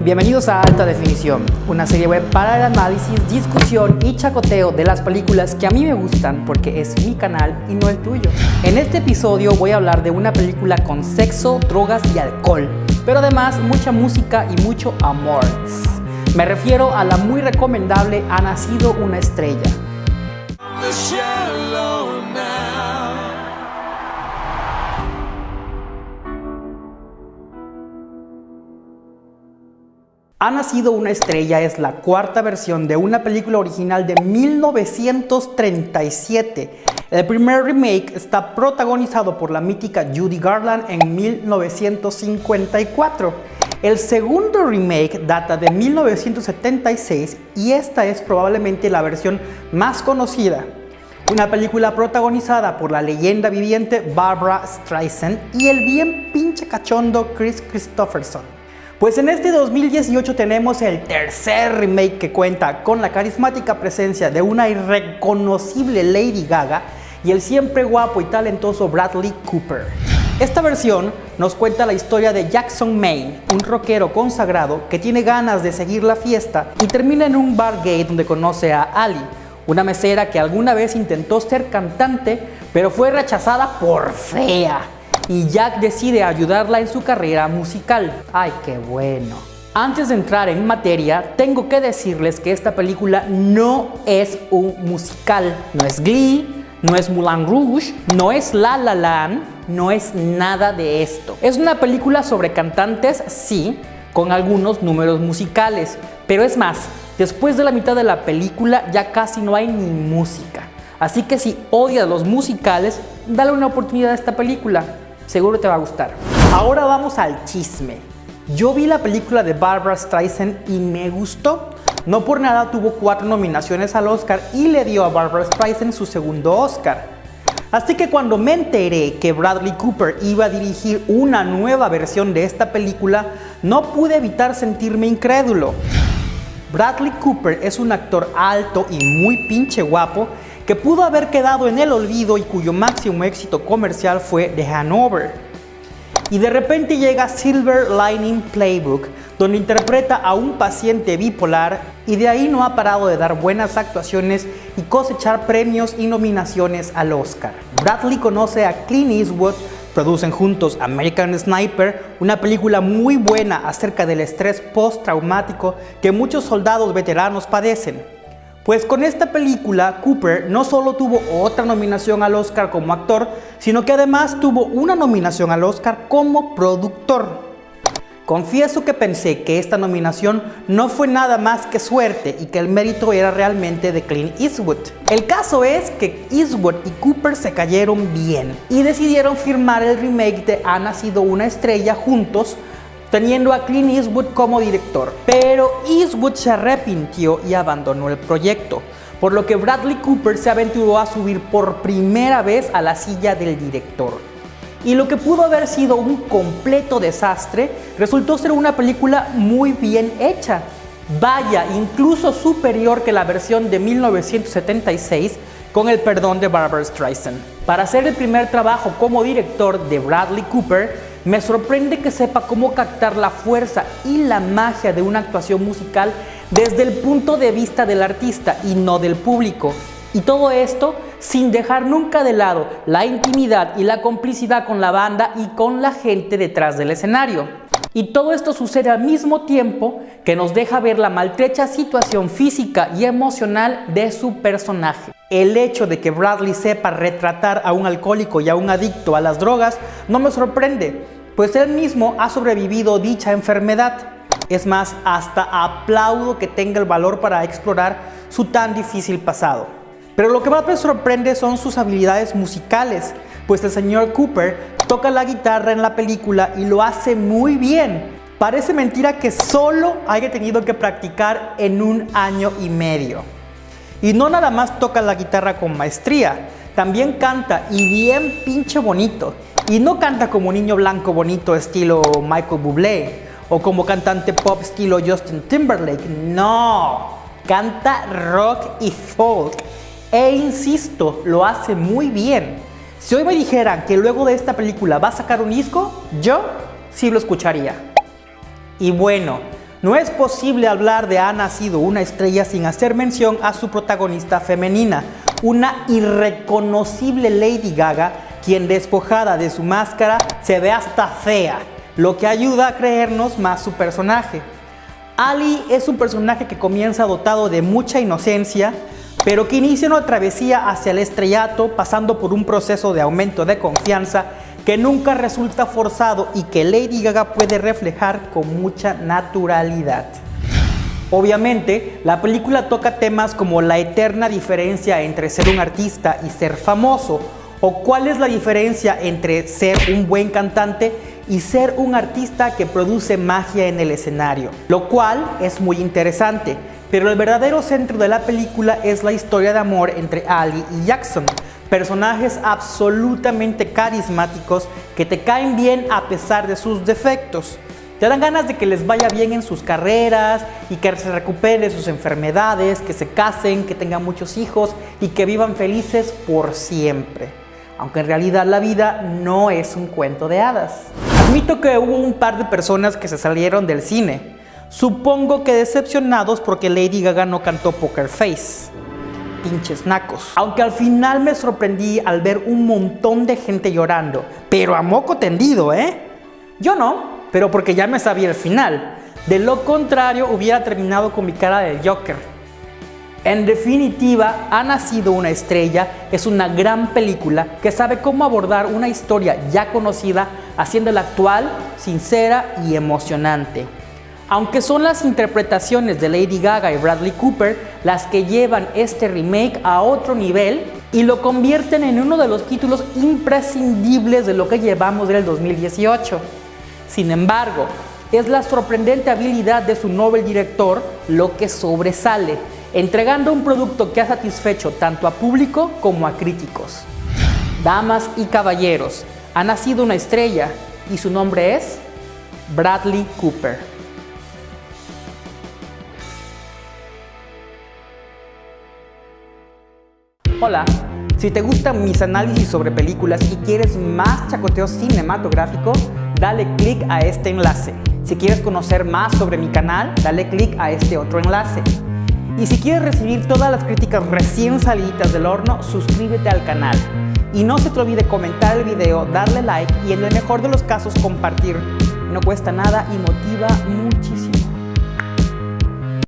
Bienvenidos a Alta Definición, una serie web para el análisis, discusión y chacoteo de las películas que a mí me gustan porque es mi canal y no el tuyo. En este episodio voy a hablar de una película con sexo, drogas y alcohol, pero además mucha música y mucho amor. Me refiero a la muy recomendable Ha nacido una estrella. Ha nacido una estrella es la cuarta versión de una película original de 1937. El primer remake está protagonizado por la mítica Judy Garland en 1954. El segundo remake data de 1976 y esta es probablemente la versión más conocida. Una película protagonizada por la leyenda viviente Barbara Streisand y el bien pinche cachondo Chris Christopherson. Pues en este 2018 tenemos el tercer remake que cuenta con la carismática presencia de una irreconocible Lady Gaga y el siempre guapo y talentoso Bradley Cooper. Esta versión nos cuenta la historia de Jackson Maine, un rockero consagrado que tiene ganas de seguir la fiesta y termina en un bar gay donde conoce a Ali, una mesera que alguna vez intentó ser cantante pero fue rechazada por fea y Jack decide ayudarla en su carrera musical. ¡Ay, qué bueno! Antes de entrar en materia, tengo que decirles que esta película no es un musical. No es Glee, no es Moulin Rouge, no es La La Land, no es nada de esto. Es una película sobre cantantes, sí, con algunos números musicales. Pero es más, después de la mitad de la película ya casi no hay ni música. Así que si odias los musicales, dale una oportunidad a esta película seguro te va a gustar. Ahora vamos al chisme. Yo vi la película de Barbara Streisand y me gustó. No por nada tuvo cuatro nominaciones al Oscar y le dio a Barbara Streisand su segundo Oscar. Así que cuando me enteré que Bradley Cooper iba a dirigir una nueva versión de esta película, no pude evitar sentirme incrédulo. Bradley Cooper es un actor alto y muy pinche guapo que pudo haber quedado en el olvido y cuyo máximo éxito comercial fue The Hanover. Y de repente llega Silver Lining Playbook, donde interpreta a un paciente bipolar y de ahí no ha parado de dar buenas actuaciones y cosechar premios y nominaciones al Oscar. Bradley conoce a Clint Eastwood, producen juntos American Sniper, una película muy buena acerca del estrés postraumático que muchos soldados veteranos padecen. Pues con esta película, Cooper no solo tuvo otra nominación al Oscar como actor, sino que además tuvo una nominación al Oscar como productor. Confieso que pensé que esta nominación no fue nada más que suerte y que el mérito era realmente de Clint Eastwood. El caso es que Eastwood y Cooper se cayeron bien y decidieron firmar el remake de Ha nacido una estrella juntos teniendo a Clint Eastwood como director. Pero Eastwood se arrepintió y abandonó el proyecto, por lo que Bradley Cooper se aventuró a subir por primera vez a la silla del director. Y lo que pudo haber sido un completo desastre resultó ser una película muy bien hecha. Vaya, incluso superior que la versión de 1976 con el perdón de Barbara Streisand. Para hacer el primer trabajo como director de Bradley Cooper, me sorprende que sepa cómo captar la fuerza y la magia de una actuación musical desde el punto de vista del artista y no del público. Y todo esto sin dejar nunca de lado la intimidad y la complicidad con la banda y con la gente detrás del escenario. Y todo esto sucede al mismo tiempo que nos deja ver la maltrecha situación física y emocional de su personaje. El hecho de que Bradley sepa retratar a un alcohólico y a un adicto a las drogas no me sorprende, pues él mismo ha sobrevivido dicha enfermedad. Es más, hasta aplaudo que tenga el valor para explorar su tan difícil pasado. Pero lo que más me sorprende son sus habilidades musicales, pues el señor Cooper toca la guitarra en la película y lo hace muy bien. Parece mentira que solo haya tenido que practicar en un año y medio. Y no nada más toca la guitarra con maestría, también canta y bien pinche bonito. Y no canta como niño blanco bonito estilo Michael Bublé o como cantante pop estilo Justin Timberlake. No, canta rock y folk. E insisto, lo hace muy bien. Si hoy me dijeran que luego de esta película va a sacar un disco, yo sí lo escucharía. Y bueno, no es posible hablar de Ha nacido una estrella sin hacer mención a su protagonista femenina, una irreconocible Lady Gaga, quien despojada de su máscara se ve hasta fea, lo que ayuda a creernos más su personaje. Ali es un personaje que comienza dotado de mucha inocencia, pero que inicia una travesía hacia el estrellato pasando por un proceso de aumento de confianza que nunca resulta forzado y que Lady Gaga puede reflejar con mucha naturalidad. Obviamente, la película toca temas como la eterna diferencia entre ser un artista y ser famoso, o cuál es la diferencia entre ser un buen cantante y ser un artista que produce magia en el escenario, lo cual es muy interesante, pero el verdadero centro de la película es la historia de amor entre Ali y Jackson, personajes absolutamente carismáticos que te caen bien a pesar de sus defectos. Te dan ganas de que les vaya bien en sus carreras y que se recuperen de sus enfermedades, que se casen, que tengan muchos hijos y que vivan felices por siempre. Aunque en realidad la vida no es un cuento de hadas. Admito que hubo un par de personas que se salieron del cine. Supongo que decepcionados porque Lady Gaga no cantó Poker Face pinches nacos. Aunque al final me sorprendí al ver un montón de gente llorando, pero a moco tendido, ¿eh? Yo no, pero porque ya me sabía el final. De lo contrario, hubiera terminado con mi cara de Joker. En definitiva, Ha nacido una estrella es una gran película que sabe cómo abordar una historia ya conocida, haciéndola actual, sincera y emocionante. Aunque son las interpretaciones de Lady Gaga y Bradley Cooper las que llevan este remake a otro nivel y lo convierten en uno de los títulos imprescindibles de lo que llevamos del 2018. Sin embargo, es la sorprendente habilidad de su novel director lo que sobresale, entregando un producto que ha satisfecho tanto a público como a críticos. Damas y caballeros, ha nacido una estrella y su nombre es Bradley Cooper. Hola, si te gustan mis análisis sobre películas y quieres más chacoteo cinematográfico, dale click a este enlace. Si quieres conocer más sobre mi canal, dale click a este otro enlace. Y si quieres recibir todas las críticas recién salidas del horno, suscríbete al canal. Y no se te olvide comentar el video, darle like y en el mejor de los casos compartir. No cuesta nada y motiva muchísimo.